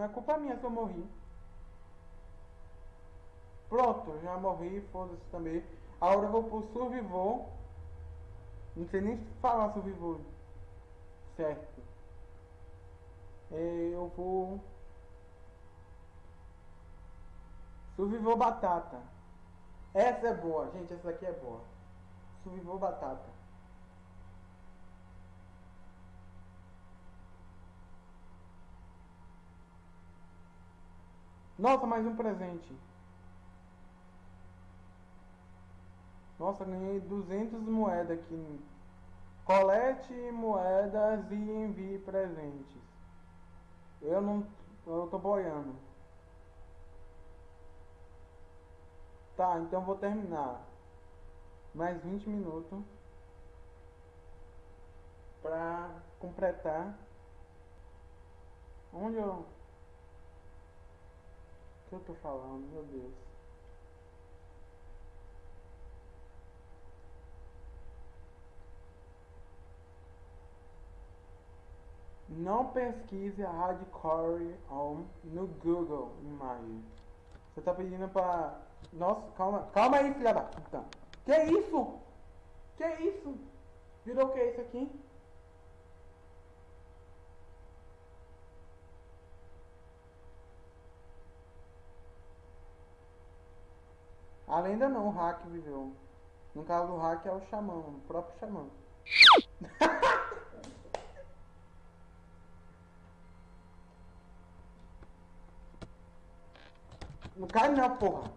Não é culpa minha se eu morri. Pronto, já morri, foda-se também. Agora eu vou pro Survival. Não sei nem falar Survival. Certo. Eu vou... Survival Batata. Essa é boa, gente, essa daqui é boa. Survival Batata. Nossa, mais um presente. Nossa, ganhei 200 moedas aqui. Colete moedas e envie presentes. Eu não... Eu tô boiando. Tá, então vou terminar. Mais 20 minutos. Pra completar. Onde eu que eu tô falando, meu Deus? Não pesquise a hardcore on no Google Imagem. Você tá pedindo pra... Nossa, calma, calma aí, filha da puta. Que isso? Que isso? Virou o que é isso aqui? A lenda não, o hack viveu. No caso do hack é o xamã, o próprio xamã. não cai não, porra.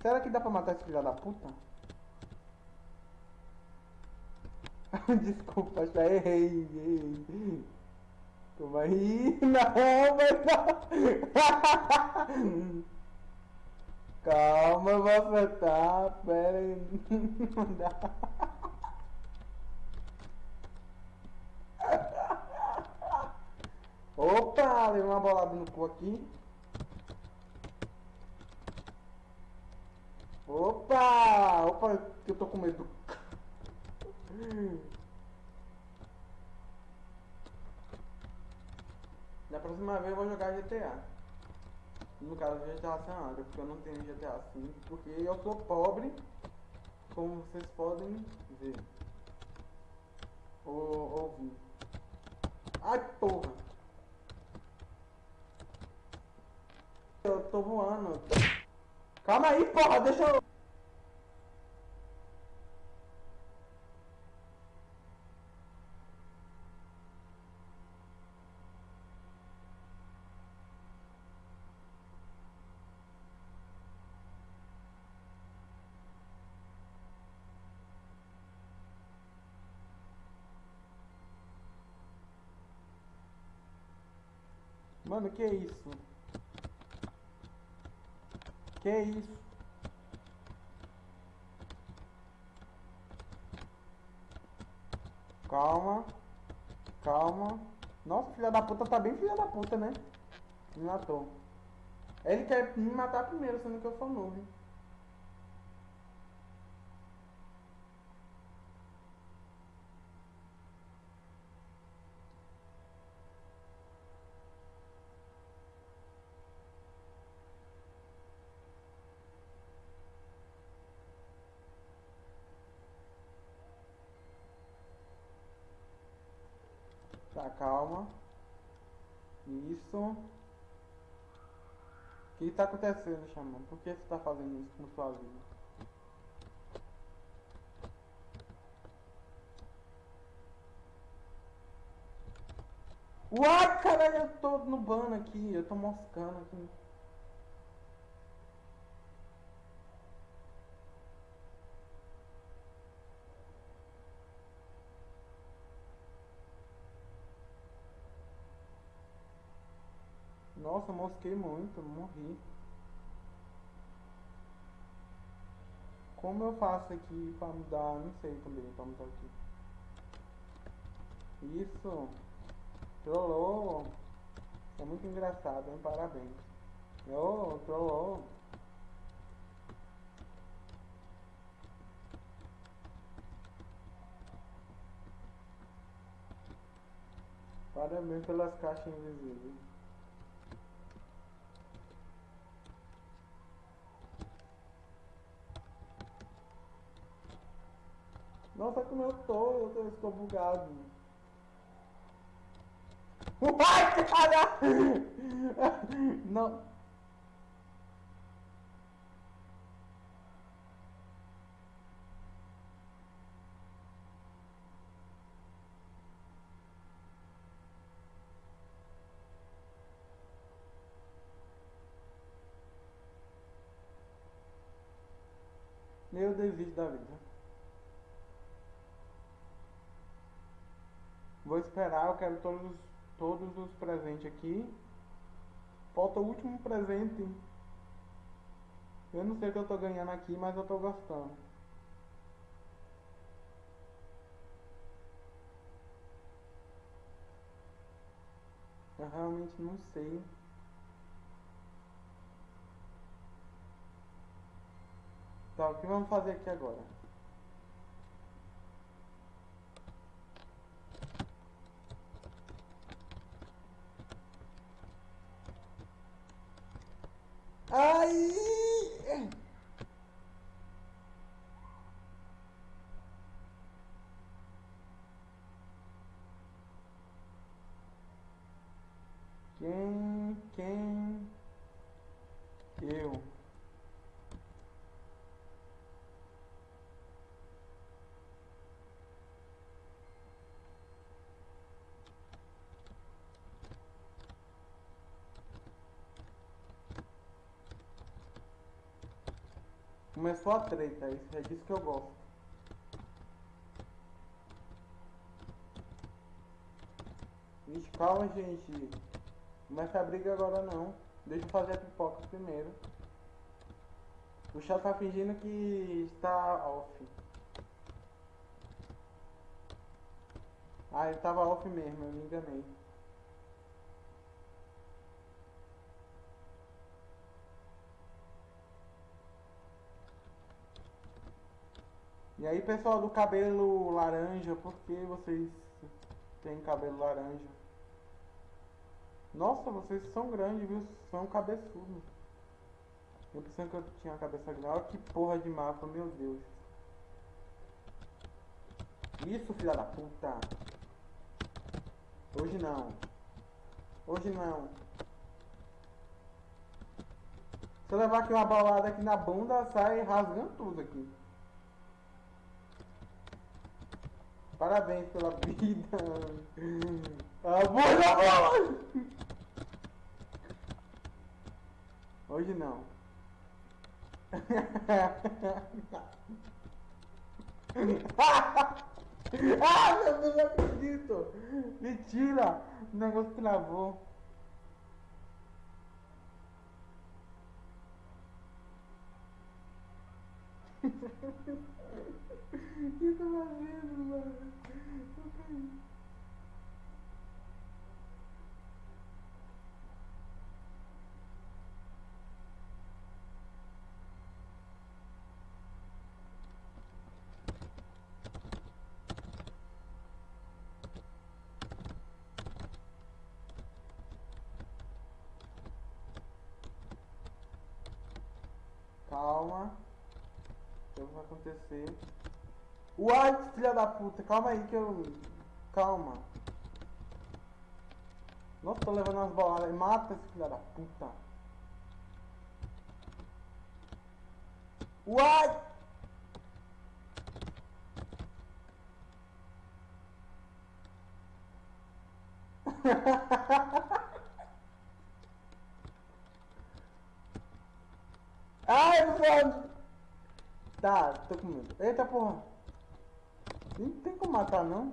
Será que dá pra matar esse filho da puta? Desculpa, já errei, errei. Toma aí, não, mas não. Calma, vou acertar. Pera aí. Não dá. Opa, levei uma bolada no cu aqui. Opa! Opa, que eu tô com medo. Da próxima vez eu vou jogar GTA. No caso GTA San Andreas, porque eu não tenho GTA V, porque eu sou pobre, como vocês podem ver. Ou ouvir. Ai, porra! Eu tô voando. Calma aí, porra, deixa eu... Mano, que é isso? Que é isso? Calma. Calma. Nossa, filha da puta tá bem filha da puta, né? Me matou. Ele quer me matar primeiro, sendo que eu sou novo. Tá, calma. Isso. O que está acontecendo, Xamã? Por que você está fazendo isso com sua vida? Uai, caralho, eu tô no ban aqui, eu tô moscando aqui. Nossa, mosquei muito, morri. Como eu faço aqui pra mudar? Não sei também pra mudar aqui. Isso. Trollou. É muito engraçado, hein? Parabéns. Oh, trollou. Parabéns pelas caixas invisíveis. Nossa, como eu tô, eu, estou bugado. Uai, cara! Não. Eu desisto da vida. Eu quero todos, todos os presentes aqui. Falta o último presente. Eu não sei o que eu tô ganhando aqui, mas eu tô gostando. Eu realmente não sei. Tá, o que vamos fazer aqui agora? Ai! Quem, quem, eu. Começou a treta, isso é disso que eu gosto. Vixe, calma, gente. Começa a briga agora não. Deixa eu fazer a pipoca primeiro. O chat tá fingindo que está off. Ah, ele tava off mesmo, eu me enganei. E aí, pessoal do cabelo laranja, por que vocês têm cabelo laranja? Nossa, vocês são grandes, viu? São cabeçudos. Eu pensei que eu tinha a cabeça grande. Olha que porra de mapa, meu Deus. Isso, filha da puta. Hoje não. Hoje não. Se eu levar aqui uma balada aqui na bunda, sai rasgando tudo aqui. Parabéns pela vida. Amor da bola! Hoje não. ah, meu Deus, não acredito! Mentira! O negócio travou. O que eu tô fazendo, mano? Eu caí. Calma. O que vai acontecer? What, filha da puta? Calma aí que eu... Calma. Nossa, tô levando umas boladas. Mata esse filha da puta. What? Ai, foda. Tá, tô com medo. Eita porra. Não tem como matar não.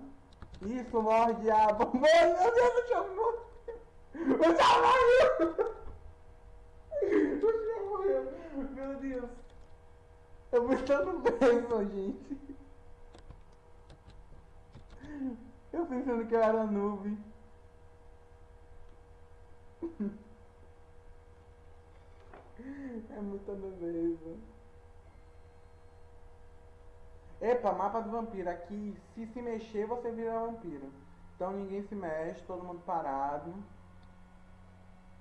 Isso, morre diabo. Morre, meu Deus, o Thiago morreu. O Thiago morreu. O Thiago morreu. Meu Deus. Eu vou estar no bem, gente. Eu pensando que eu era nuvem. É muita nuvem. Epa, mapa do vampiro. Aqui, se se mexer, você vira vampiro. Então ninguém se mexe, todo mundo parado.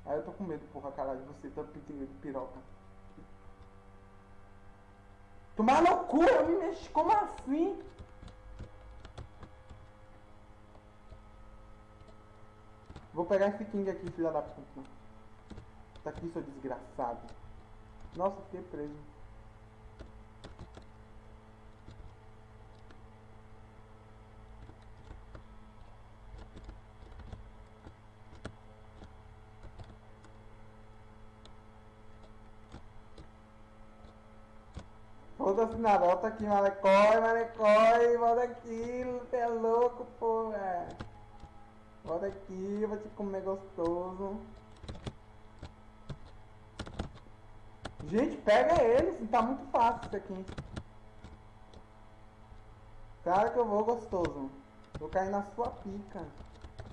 Aí eu tô com medo, porra, caralho, de você tá pedindo de piroca. Tomar no cu, eu me mexi, como assim? Vou pegar esse King aqui, filha da puta. Tá aqui, seu desgraçado. Nossa, fiquei preso. Foda-se na volta aqui, malecói, malecói, volta aqui, você é louco, porra. Volta aqui, vou te comer gostoso. Gente, pega eles, tá muito fácil isso aqui. Cara que eu vou gostoso. Vou cair na sua pica.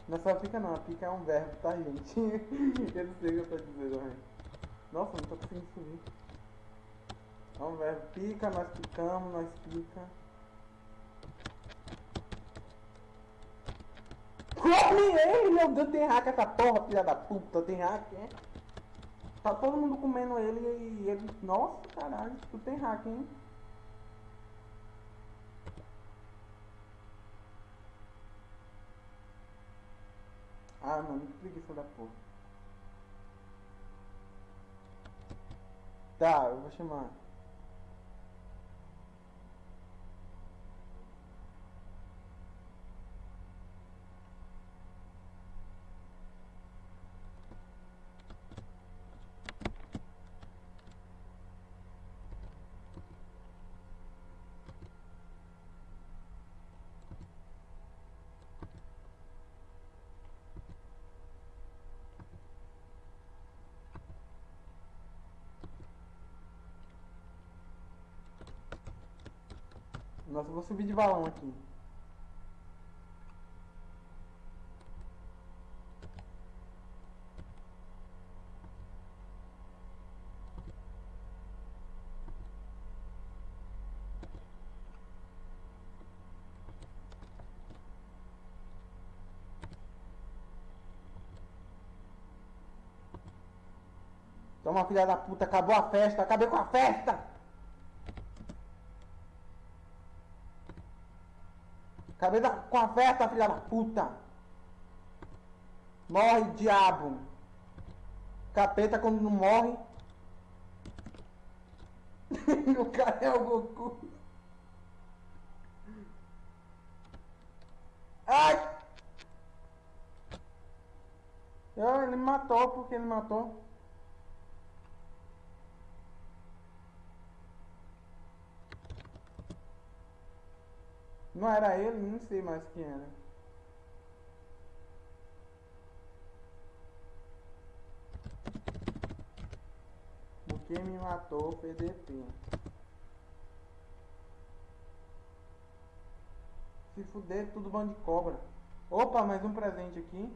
Na sua pica não, a pica é um verbo, tá gente? eu não sei o que eu tô dizendo, velho. Nossa, não tô conseguindo subir. É um verbo pica, nós picamos, nós pica. Come ele, meu Deus, tem hack essa porra, filha da puta, tem hack, é? Tá todo mundo comendo ele e ele. Nossa, caralho, tu tem hack, hein? Ah, mano, que preguiça da porra. Tá, eu vou chamar. Nossa, eu vou subir de balão aqui. Toma, filha da puta, acabou a festa, acabei com a festa! Acabei da, com a festa, filha da puta! Morre, diabo! Capeta quando não morre. o cara é o Goku. Ai! ele matou porque ele matou. Não era ele, não sei mais quem era. O que me matou foi DP. Se fuder, tudo bando de cobra. Opa, mais um presente aqui.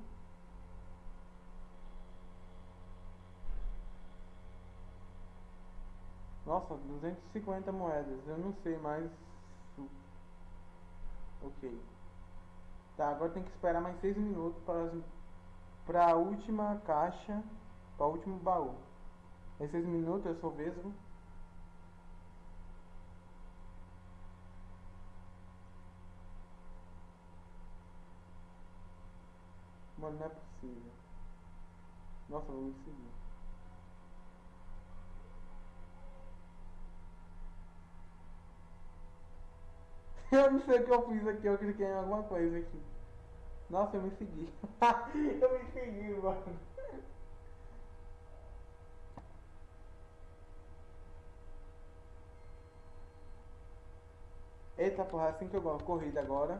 Nossa, 250 moedas. Eu não sei mais Ok. Tá, agora tem que esperar mais 6 minutos para a última caixa, para o último baú. Em 6 minutos eu sou vesgo. Mano, não é possível. Nossa, vou me seguir. Eu não sei o que eu fiz aqui, eu cliquei em alguma coisa aqui. Nossa, eu me segui. eu me segui, mano. Eita porra, assim que eu gosto. Corrida agora.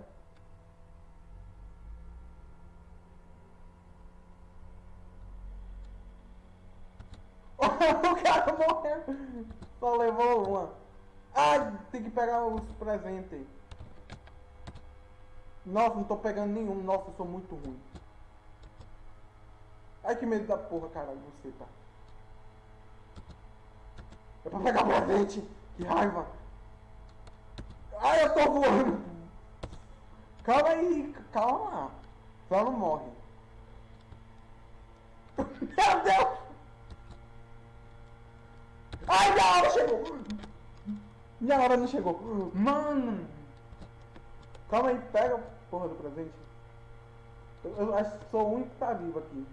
o cara morreu. Só levou uma. Ai, tem que pegar os presentes. Nossa, não tô pegando nenhum. Nossa, eu sou muito ruim. Ai, que medo da porra, caralho, você, tá? É pra pegar presente. Que raiva. Ai, eu tô voando. Calma aí, calma. Só não morre. Meu Deus! Ai, minha hora chegou! Minha hora não chegou. Mano! Calma aí, pega porra do presente. Eu, eu acho que sou o único que tá vivo aqui.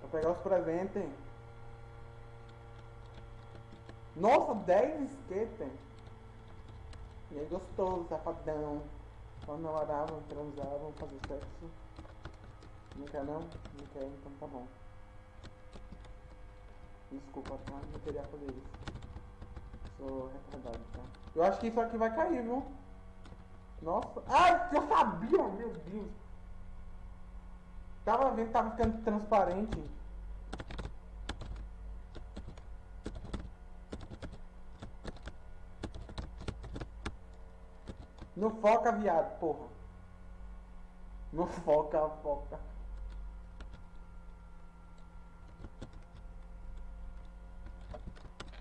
Vou pegar os presentes. Nossa, 10 skater. E aí gostoso, safadão. Vamos transar, vamos fazer sexo. Não quer não? Não quer, então tá bom. Desculpa, tá? Não queria fazer isso. Retardado, tá? Eu acho que isso aqui vai cair, viu? Nossa. Ai, eu sabia, meu Deus. Tava vendo que tava ficando transparente. Não foca, viado, porra. Não foca, foca.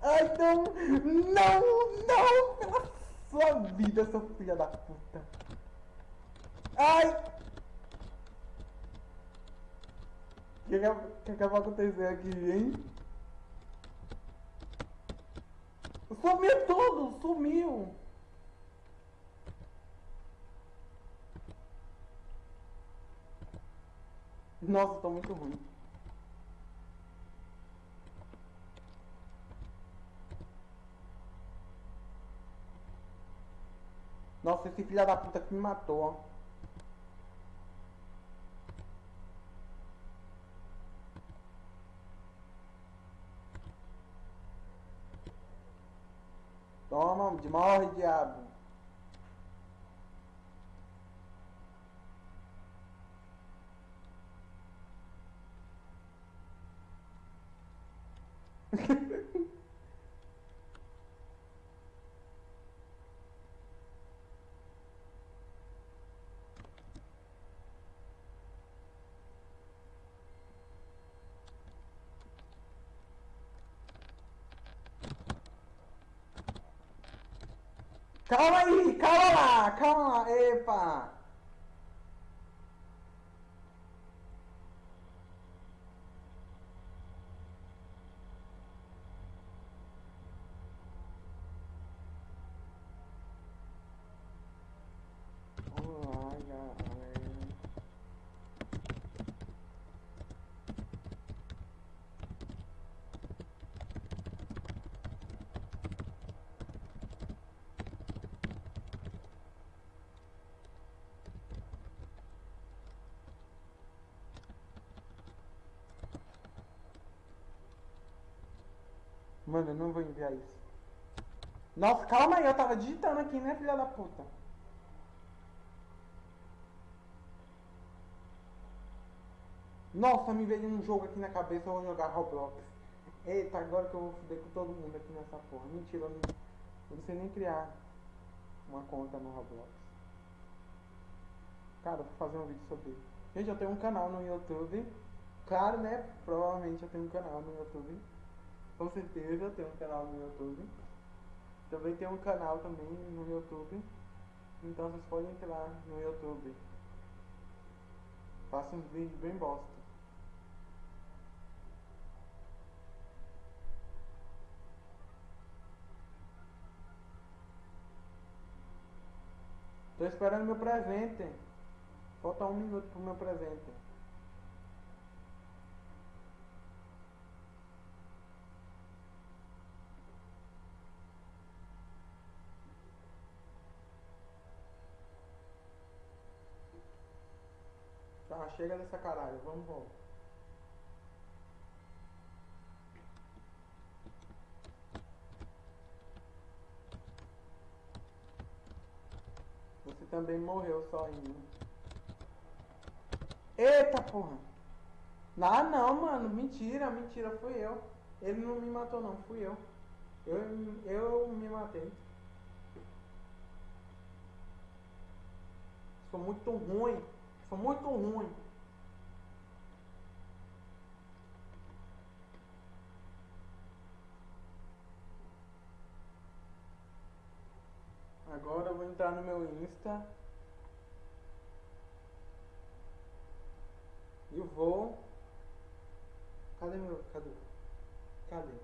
Ai, não! Não! Não! Pela sua vida, seu filho da puta! Ai! O que, que, que, vai acontecer aqui, hein? Sumiu tudo! Sumiu! Nossa, tô muito ruim. Nossa, esse filho da puta que me matou, ó. Toma, morre, diabo. Calma aí, calma lá, calma lá, epa! Mano, eu não vou enviar isso. Nossa, calma aí, eu tava digitando aqui, né, filha da puta? Nossa, me veio um jogo aqui na cabeça, eu vou jogar Roblox. Eita, agora que eu vou foder com todo mundo aqui nessa porra. Mentira, eu não, eu não sei nem criar uma conta no Roblox. Cara, vou fazer um vídeo sobre isso. Gente, eu tenho um canal no YouTube. Claro, né? Provavelmente eu tenho um canal no YouTube. Com certeza tenho um canal no YouTube. Também tem um canal também no YouTube. Então vocês podem entrar no YouTube. Faço uns vídeos bem bosta. Tô esperando meu presente. Falta um minuto pro meu presente. Tá, chega dessa caralho, vamos, vamos. Você também morreu sozinho. Eita porra! Ah não, mano, mentira, mentira, fui eu. Ele não me matou não, fui eu. Eu, eu me matei. Sou muito ruim. Sou muito ruim. Agora eu vou entrar no meu Insta. E vou. Cadê meu. Cadê? Cadê?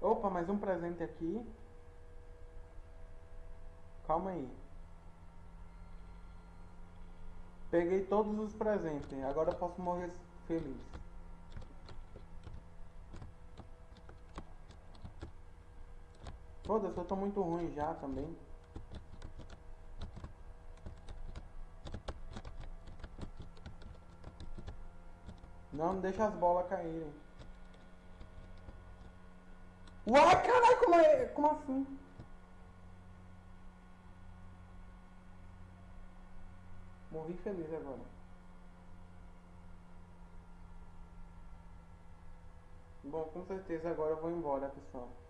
Opa, mais um presente aqui. Calma aí. Peguei todos os presentes. Agora eu posso morrer feliz. Foda-se, eu tô muito ruim já também. Não, não deixa as bolas caírem. Uai, caralho, como, é, como assim? Morri feliz agora. Bom, com certeza agora eu vou embora, pessoal.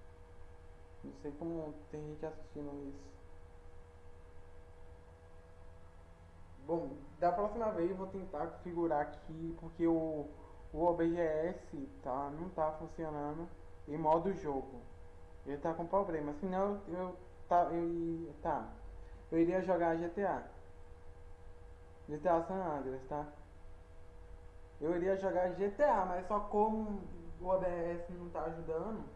Não sei como tem gente assistindo isso. Bom, da próxima vez eu vou tentar configurar aqui porque o, o OBS tá, não tá funcionando em modo jogo. Ele tá com problema. Senão eu, eu, tá, eu, tá, eu iria jogar GTA. GTA San Andreas, tá? Eu iria jogar GTA, mas só como o OBS não tá ajudando.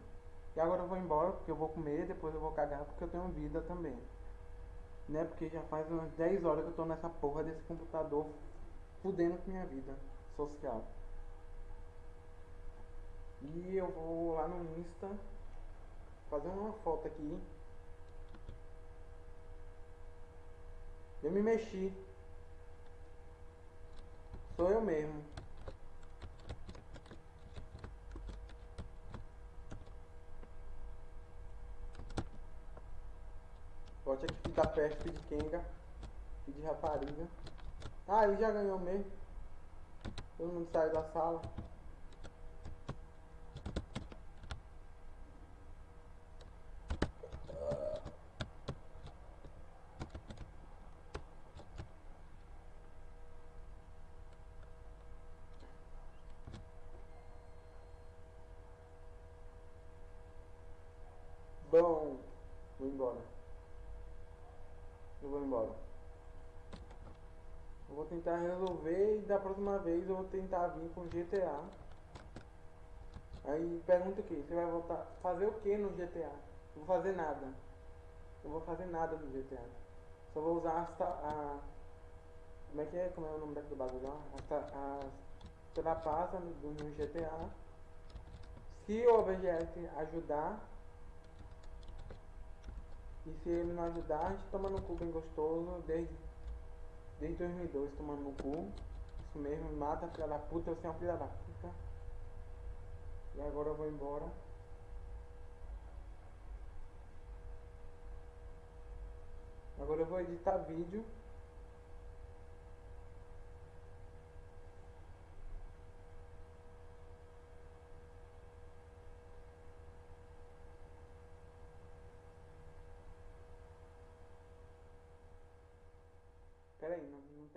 E agora eu vou embora porque eu vou comer, depois eu vou cagar porque eu tenho vida também. Né? Porque já faz umas 10 horas que eu tô nessa porra desse computador fudendo com minha vida social. E eu vou lá no Insta fazer uma foto aqui. Eu me mexi. Sou eu mesmo. Bote aqui da peste de Kenga e de rapariga. Ah, ele já ganhou mesmo. Todo mundo saiu da sala. Bom, vou embora. Eu vou embora. Eu vou tentar resolver e da próxima vez eu vou tentar vir com GTA. Aí pergunta aqui, você vai voltar fazer o que no GTA? Não vou fazer nada. Não vou fazer nada no GTA. Só vou usar as a como é que é? Como é o nome daquele bagulho lá? As, as trapaças no, no GTA. Se o OBGS ajudar, e se ele não ajudar, a gente toma no cu bem gostoso desde, desde 2002 tomando no cu. Isso mesmo, mata filha da puta, você é uma filha da puta. E agora eu vou embora. Agora eu vou editar vídeo.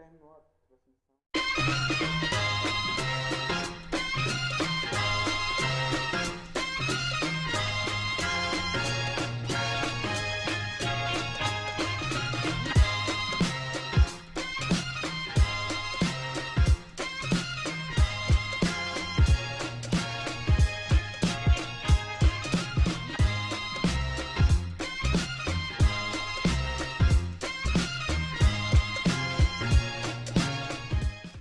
Pera aí, não, não terminou